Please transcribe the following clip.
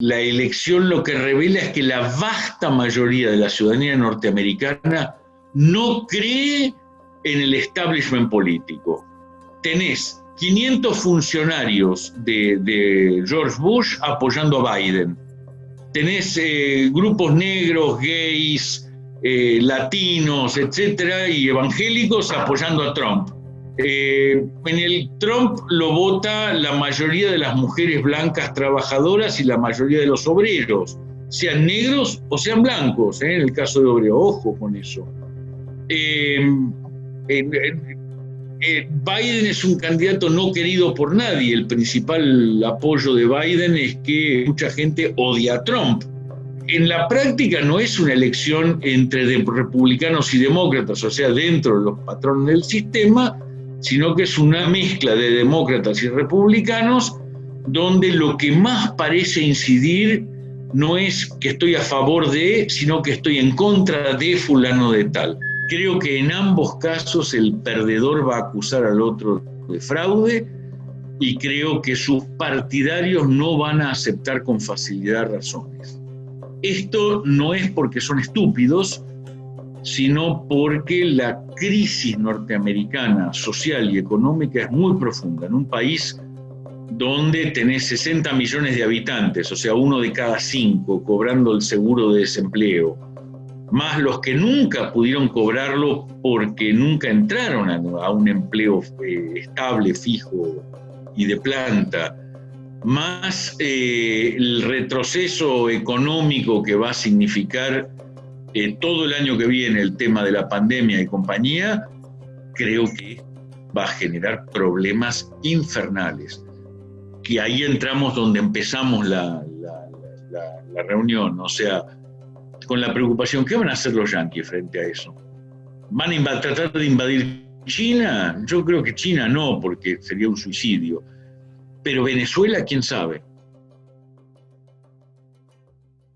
la elección lo que revela es que la vasta mayoría de la ciudadanía norteamericana no cree en el establishment político. Tenés 500 funcionarios de, George Bush apoyando a Biden. Tenés eh, grupos negros, gays, eh, latinos, etcétera, y evangélicos apoyando a Trump. Eh, en el Trump lo vota la mayoría de las mujeres blancas trabajadoras y la mayoría de los obreros, sean negros o sean blancos, en el caso de obrero, ojo con eso. Eh, Biden es un candidato no querido por nadie. El principal apoyo de Biden es que mucha gente odia a Trump. En la práctica no es una elección entre republicanos y demócratas, o sea, dentro de los patrones del sistema, sino que es una mezcla de demócratas y republicanos donde lo que más parece incidir no es que estoy a favor de, sino que estoy en contra de fulano de tal. Creo que en ambos casos el perdedor va a acusar al otro de fraude y creo que sus partidarios no van a aceptar con facilidad razones. Esto no es porque son estúpidos, sino porque la crisis norteamericana social y económica es muy profunda. En un país donde tenés 60 millones de habitantes, o sea, uno de cada cinco cobrando el seguro de desempleo, más los que nunca pudieron cobrarlo porque nunca entraron a, un empleo eh, estable, fijo y de planta, más eh, el retroceso económico que va a significar eh, todo el año que viene el tema de la pandemia y compañía, creo que va a generar problemas infernales. Que ahí entramos donde empezamos la, la reunión, o sea, con la preocupación, ¿qué van a hacer los yanquis frente a eso? ¿Van a tratar de invadir China? Yo creo que China no, porque sería un suicidio. Pero Venezuela, quién sabe.